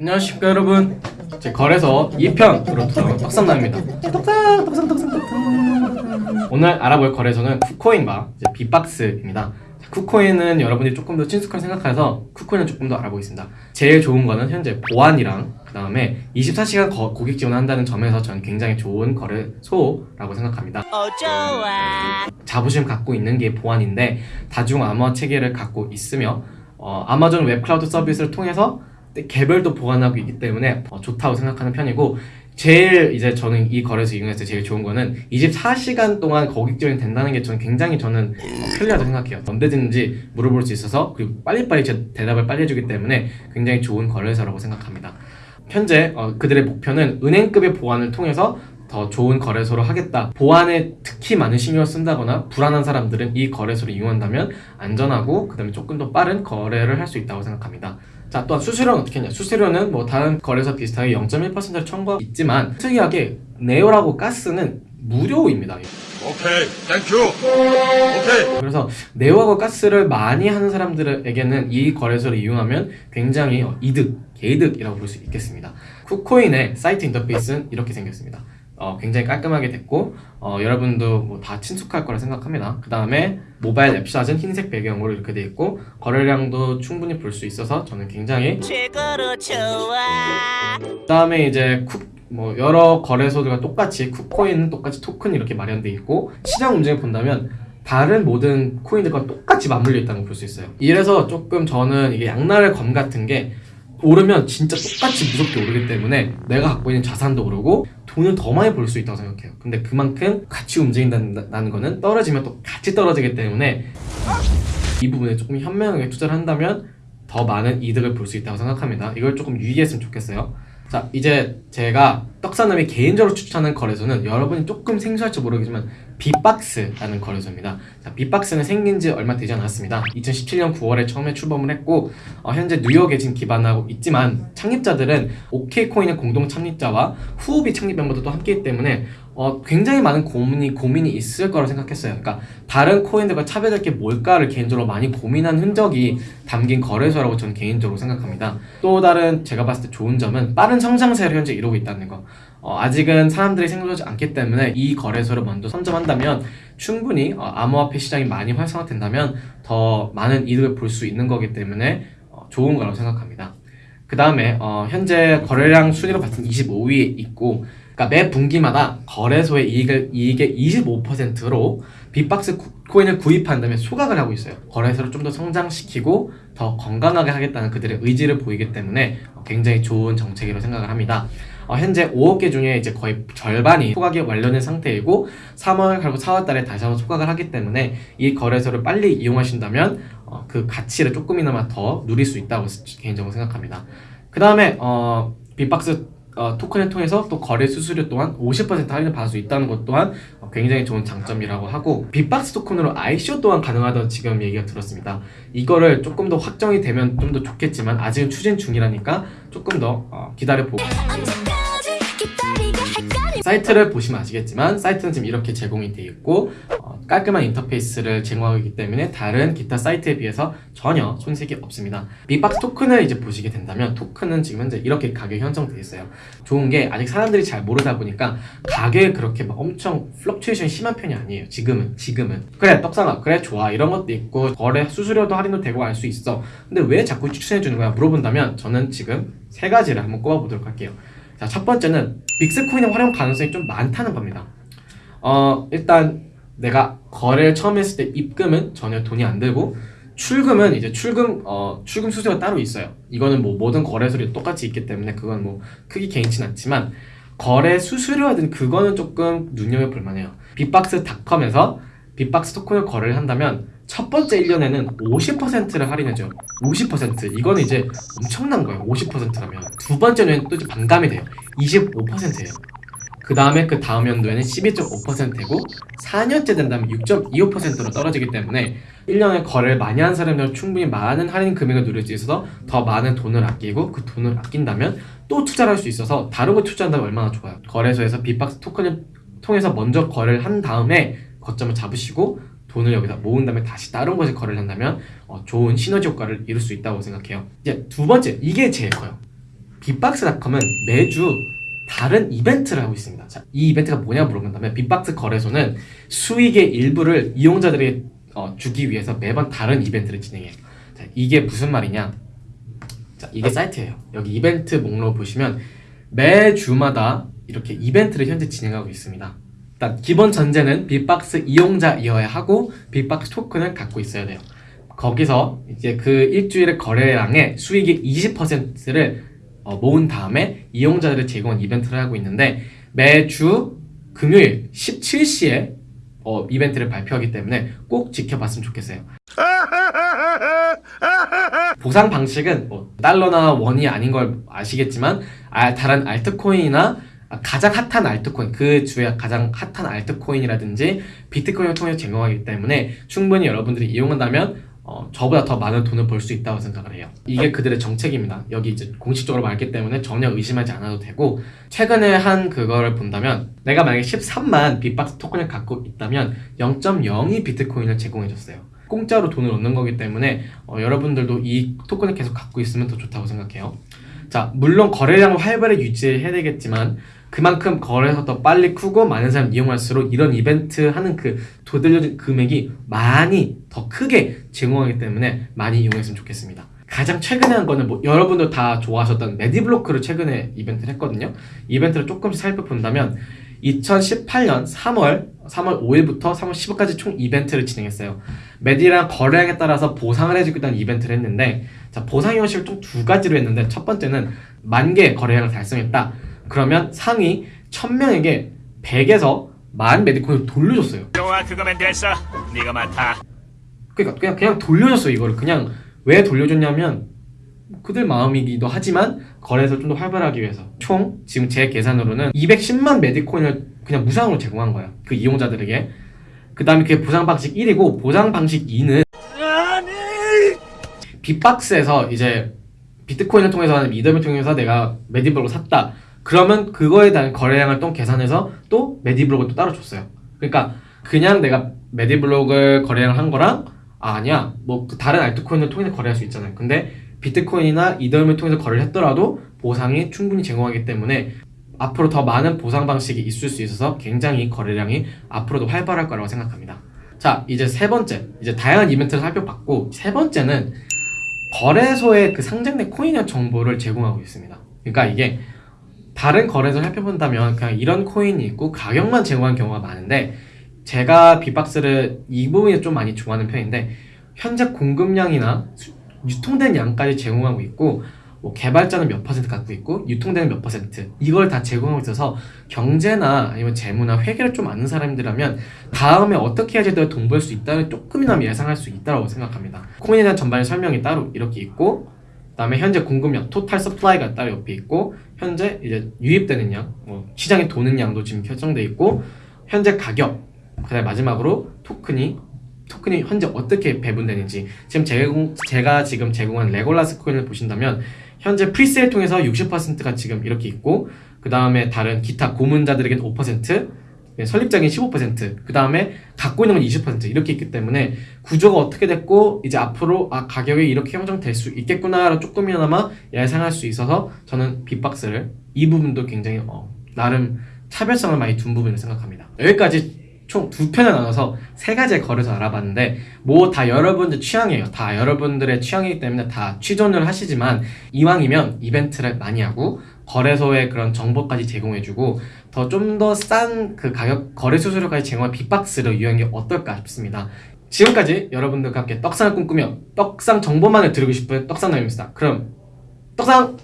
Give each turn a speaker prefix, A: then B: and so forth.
A: 안녕하십니까 여러분. 제 거래소 2편 으로 돌아온 떡상남입니다. 떡상 떡상 떡상 떡상. 오늘 알아볼 거래소는 쿠코인과 이제 빅박스입니다. 자, 쿠코인은 여러분이 조금 더 친숙하게 생각해서 쿠코인은 조금 더 알아보겠습니다. 제일 좋은 거는 현재 보안이랑 그 다음에 24시간 거- 고객 지원한다는 점에서 저는 굉장히 좋은 거래소라고 생각합니다.
B: 어 좋아.
A: 자부심 갖고 있는 게 보안인데 다중 암호화 체계를 갖고 있으며 어, 아마존 웹 클라우드 서비스를 통해서 개별로 보관하고 있기 때문에 어, 좋다고 생각하는 편이고 제일 이제 저는 이 거래소 이용해서 제일 좋은 거는 24시간 동안 고객 지원이 된다는 게 저는 굉장히 저는 어, 편리하다고 생각해요 언제든지 물어볼 수 있어서 그리고 빨리빨리 제 대답을 빨리 해주기 때문에 굉장히 좋은 거래소라고 생각합니다 현재 어, 그들의 목표는 은행급의 보안을 통해서 더 좋은 거래소로 하겠다. 보안에 특히 많은 신경을 쓴다거나 불안한 사람들은 이 거래소를 이용한다면 안전하고 그 다음에 조금 더 빠른 거래를 할 수 있다고 생각합니다. 자, 또한 수수료는 어떻게 했냐? 수수료는 뭐 다른 거래소 비슷하게 0.1%를 청구하고 있지만 특이하게 네오하고 가스는 무료입니다.
C: 오케이, thank you. 오케이.
A: 그래서 네오하고 가스를 많이 하는 사람들에게는 이 거래소를 이용하면 굉장히 어, 이득, 개이득이라고 볼 수 있겠습니다. 쿠코인의 사이트 인터페이스는 이렇게 생겼습니다. 어, 굉장히 깔끔하게 됐고 어, 여러분도 뭐 다 친숙할 거라 생각합니다. 그 다음에 모바일 앱샷은 흰색 배경으로 이렇게 돼 있고 거래량도 충분히 볼 수 있어서 저는 굉장히
B: 최고로 좋아
A: 그 다음에 이제 쿡, 뭐 여러 거래소들과 똑같이 쿠코인은 똑같이 토큰 이렇게 마련돼 있고 시장 움직임 본다면 다른 모든 코인들과 똑같이 맞물려 있다는 걸 볼 수 있어요. 이래서 조금 저는 이게 양날의 검 같은 게 오르면 진짜 똑같이 무섭게 오르기 때문에 내가 갖고 있는 자산도 오르고 돈을 더 많이 벌 수 있다고 생각해요. 근데 그만큼 같이 움직인다는 거는 떨어지면 또 같이 떨어지기 때문에 이 부분에 조금 현명하게 투자를 한다면 더 많은 이득을 볼 수 있다고 생각합니다. 이걸 조금 유의했으면 좋겠어요. 자, 이제 제가 떡사남이 개인적으로 추천하는 거래소는 여러분이 조금 생소할지 모르겠지만 빅박스라는 거래소입니다. 자, 빅박스는 생긴 지 얼마 되지 않았습니다. 2017년 9월에 처음에 출범을 했고 어, 현재 뉴욕에 지금 기반하고 있지만 창립자들은 OK코인의 공동 창립자와 후오비 창립 멤버들도 함께이기 때문에 어, 굉장히 많은 고민이 고민이 있을 거라 생각했어요. 그러니까 다른 코인들과 차별될 게 뭘까를 개인적으로 많이 고민한 흔적이 담긴 거래소라고 저는 개인적으로 생각합니다. 또 다른 제가 봤을 때 좋은 점은 빠른 성장세를 현재 이루고 있다는 거. 어, 아직은 사람들이 생각하지 않기 때문에 이 거래소를 먼저 선점한다면 충분히 어, 암호화폐 시장이 많이 활성화된다면 더 많은 이득을 볼 수 있는 거기 때문에 어, 좋은 거라고 생각합니다. 그 다음에 어, 현재 거래량 순위로 봤을 때 25위에 있고 그러니까 매 분기마다 거래소의 이익을 이익의 25%로 빅박스 구- 코인을 구입한 다음에 소각을 하고 있어요. 거래소를 좀 더 성장시키고 더 건강하게 하겠다는 그들의 의지를 보이기 때문에 어, 굉장히 좋은 정책이라고 생각을 합니다. 어, 현재 5억 개 중에 이제 거의 절반이 소각이 완료된 상태이고 3월 그리고 4월 달에 다시 한번 소각을 하기 때문에 이 거래소를 빨리 이용하신다면 어, 그 가치를 조금이나마 더 누릴 수 있다고 개인적으로 생각합니다. 그 다음에 어, 빅박스 어, 토큰을 통해서 또 거래 수수료 또한 50% 할인을 받을 수 있다는 것 또한 어, 굉장히 좋은 장점이라고 하고 빅박스 토큰으로 ICO 또한 가능하다고 지금 얘기가 들었습니다. 이거를 조금 더 확정이 되면 좀 더 좋겠지만 아직은 추진 중이라니까 조금 더 어, 기다려보고 사이트를 보시면 아시겠지만 사이트는 지금 이렇게 제공이 되어 있고 어, 깔끔한 인터페이스를 제공하고 있기 때문에 다른 기타 사이트에 비해서 전혀 손색이 없습니다. 빅박스 토큰을 이제 보시게 된다면 토큰은 지금 현재 이렇게 가격이 형성되어 있어요. 좋은 게 아직 사람들이 잘 모르다 보니까 가격이 그렇게 막 엄청 fluctuation이 심한 편이 아니에요. 지금은 지금은 그래 떡상아 그래 좋아 이런 것도 있고 거래 수수료도 할인도 되고 알 수 있어. 근데 왜 자꾸 추천해 주는 거야 물어본다면 저는 지금 세 가지를 한번 꼽아보도록 할게요. 자, 첫 번째는 빅스코인의 활용 가능성이 좀 많다는 겁니다. 어, 일단 내가 거래를 처음 했을 때 입금은 전혀 돈이 안 들고 출금은 이제 출금 어 출금 수수료가 따로 있어요. 이거는 뭐 모든 거래소에 똑같이 있기 때문에 그건 뭐 크게 개인치는 않지만 거래 수수료라든 그거는 조금 눈여겨볼 만해요. 빅박스닷컴에서 빅박스 토큰을 거래를 한다면 첫 번째 1년에는 50%를 할인해줘요. 50% 이거는 이제 엄청난 거예요. 50%라면 두 번째 년엔 또 반감이 돼요. 25%예요. 그 다음에 그 다음 연도에는 12.5%고 4년째 된다면 6.25%로 떨어지기 때문에 1년에 거래를 많이 한 사람들은 충분히 많은 할인 금액을 누릴 수 있어서 더 많은 돈을 아끼고 그 돈을 아낀다면 또 투자를 할 수 있어서 다른 거 투자한다면 얼마나 좋아요. 거래소에서 빅박스 토큰을 통해서 먼저 거래를 한 다음에 거점을 잡으시고 돈을 여기다 모은 다음에 다시 다른 곳에 거래를 한다면 어, 좋은 시너지 효과를 이룰 수 있다고 생각해요. 이제 두 번째 이게 제일 커요. 빅박스닷컴은 매주 다른 이벤트를 하고 있습니다. 자, 이 이벤트가 뭐냐 물어본다면 빅박스 거래소는 수익의 일부를 이용자들에게 어, 주기 위해서 매번 다른 이벤트를 진행해요. 자, 이게 무슨 말이냐? 자, 이게 사이트예요. 여기 이벤트 목록 보시면 매주마다 이렇게 이벤트를 현재 진행하고 있습니다. 일단 기본 전제는 빅박스 이용자이어야 하고 빅박스 토큰을 갖고 있어야 돼요. 거기서 이제 그 일주일의 거래량의 수익의 20%를 어, 모은 다음에 이용자들을 제공한 이벤트를 하고 있는데 매주 금요일 17시에 어, 이벤트를 발표하기 때문에 꼭 지켜봤으면 좋겠어요. 보상 방식은 뭐 달러나 원이 아닌 걸 아시겠지만 아, 다른 알트코인이나 가장 핫한 알트코인 그 주에 가장 핫한 알트코인이라든지 비트코인을 통해서 제공하기 때문에 충분히 여러분들이 이용한다면 어, 저보다 더 많은 돈을 벌 수 있다고 생각을 해요. 이게 그들의 정책입니다. 여기 이제 공식적으로 말했기 때문에 전혀 의심하지 않아도 되고 최근에 한 그거를 본다면 내가 만약에 13만 빅박스 토큰을 갖고 있다면 0.02 비트코인을 제공해줬어요. 공짜로 돈을 얻는 거기 때문에 어, 여러분들도 이 토큰을 계속 갖고 있으면 더 좋다고 생각해요. 자, 물론 거래량을 활발히 유지해야 되겠지만 그만큼 거래가 더 빨리 크고 많은 사람 이용할수록 이런 이벤트 하는 그 도들려진 금액이 많이 더 크게 제공하기 때문에 많이 이용했으면 좋겠습니다. 가장 최근에 한 거는 뭐 여러분들 다 좋아하셨던 메디블로크를 최근에 이벤트를 했거든요. 이벤트를 조금씩 살펴본다면 2018년 3월 3월 5일부터 3월 10일까지 총 이벤트를 진행했어요. 메디랑 거래량에 따라서 보상을 해주겠다는 이벤트를 했는데 자 보상 형식을 총 두 가지로 했는데 첫 번째는 만 개 거래량을 달성했다. 그러면 상위 1000명에게 100에서 만 메디코인을 돌려줬어요.
D: 좋아 그거면 됐어 네가 맡아
A: 그러니까 그냥 그냥 돌려줬어요 이거를 그냥 왜 돌려줬냐면 그들 마음이기도 하지만 거래에서 좀 더 활발하기 위해서 총 지금 제 계산으로는 210만 메디코인을 그냥 무상으로 제공한 거야 그 이용자들에게. 그 다음에 그게 보상 방식 1이고 보상 방식 2는 빅박스에서 이제 비트코인을 통해서 하는 이더를 통해서 내가 메디블록을 샀다. 그러면 그거에 대한 거래량을 또 계산해서 또 메디블록을 또 따로 줬어요. 그러니까 그냥 내가 메디블록을 거래량을 한 거랑 아, 아니야. 뭐그 다른 알트코인을 통해서 거래할 수 있잖아요. 근데 비트코인이나 이더리움을 통해서 거래를 했더라도 보상이 충분히 제공하기 때문에 앞으로 더 많은 보상 방식이 있을 수 있어서 굉장히 거래량이 앞으로도 활발할 거라고 생각합니다. 자 이제 세 번째. 이제 다양한 이벤트를 살펴봤고 세 번째는 거래소에 그 상장된 코인의 정보를 제공하고 있습니다. 그러니까 이게 다른 거래소를 살펴본다면 그냥 이런 코인이 있고 가격만 제공하는 경우가 많은데 제가 빅박스를 이 부분에 좀 많이 좋아하는 편인데 현재 공급량이나 수- 유통된 양까지 제공하고 있고 뭐 개발자는 몇 퍼센트 갖고 있고 유통되는 몇 퍼센트. 이걸 다 제공하고 있어서 경제나 아니면 재무나 회계를 좀 아는 사람들이라면 다음에 어떻게 해야지 내가 돈벌 수 있다는 조금이나마 예상할 수 있다고 생각합니다. 코인에 대한 전반의 설명이 따로 이렇게 있고 그 다음에 현재 공급량 total supply가 따로 옆에 있고 현재 이제 유입되는 양, 뭐 시장에 도는 양도 지금 결정돼 있고 현재 가격, 그다음에 마지막으로 토큰이 토큰이 현재 어떻게 배분되는지. 지금 제공 제가 지금 제공한 레골라스 코인을 보신다면 현재 presale 통해서 60%가 지금 이렇게 있고 그 다음에 다른 기타 고문자들에게는 5% 네, 설립자인 15%그 다음에 갖고 있는 건 20% 이렇게 있기 때문에 구조가 어떻게 됐고 이제 앞으로 아 가격이 이렇게 형성될 수 있겠구나를 조금이나마 예상할 수 있어서 저는 빅박스를 이 부분도 굉장히 어, 나름 차별성을 많이 둔 부분을 생각합니다. 여기까지 총 두 편을 나눠서 세 가지의 거래소 알아봤는데 뭐 다 여러분들 취향이에요 다 여러분들의 취향이기 때문에 다 취존을 하시지만 이왕이면 이벤트를 많이 하고 거래소의 그런 정보까지 제공해주고 더 좀 더 싼 그 가격 거래 수수료까지 제공한 빅박스를 이용한 게 어떨까 싶습니다. 지금까지 여러분들과 함께 떡상을 꿈꾸며 떡상 정보만을 들고 싶은 떡상남입니다. 그럼 떡상